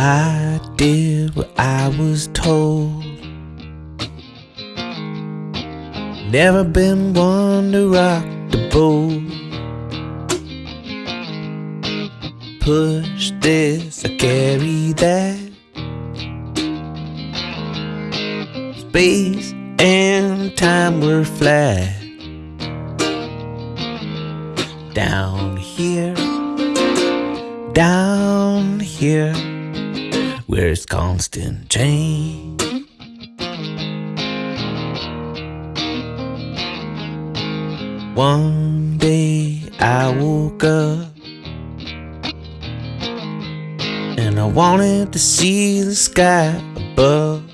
I did what I was told. Never been one to rock the boat. Push this, I carry that. Space and time were flat. Down here, down here, where it's constant change. One day I woke up and I wanted to see the sky above.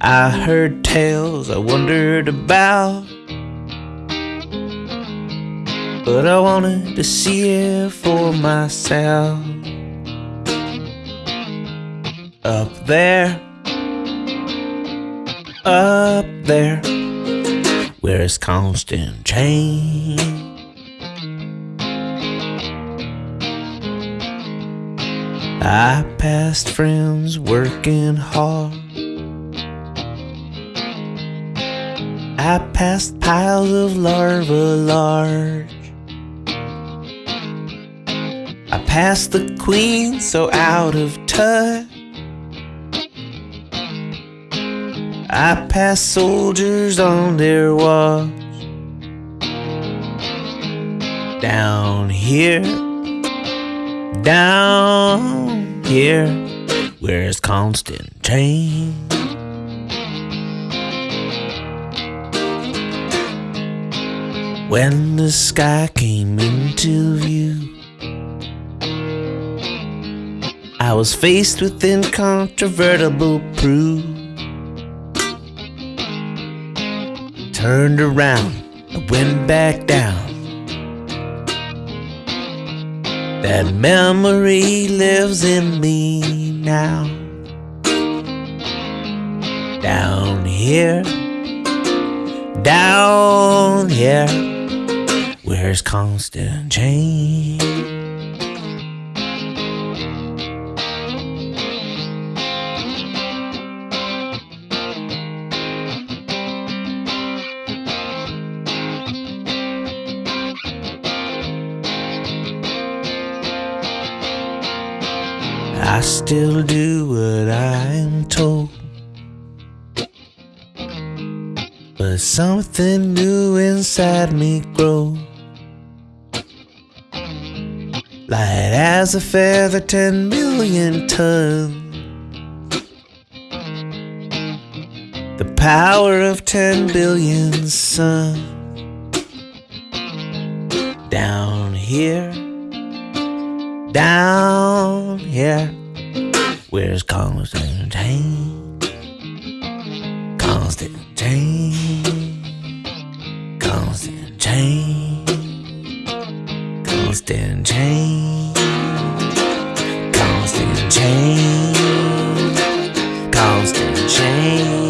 I heard tales I wondered about, but I wanted to see it for myself. Up there, up there where it's constant change. I passed friends working hard. I passed piles of larva large. I passed the queen so out of touch. I pass soldiers on their watch. Down here, down here, where it's constant change. When the sky came into view, I was faced with incontrovertible proof. Turned around and went back down. That memory lives in me now. Down here, down here, where's constant change? I still do what I'm told. But something new inside me grows. Light as a feather, ten million tons. The power of ten billion suns. Down here down here. Where's constant change? Constantine. constant change. Constantine. constant change. Constantine.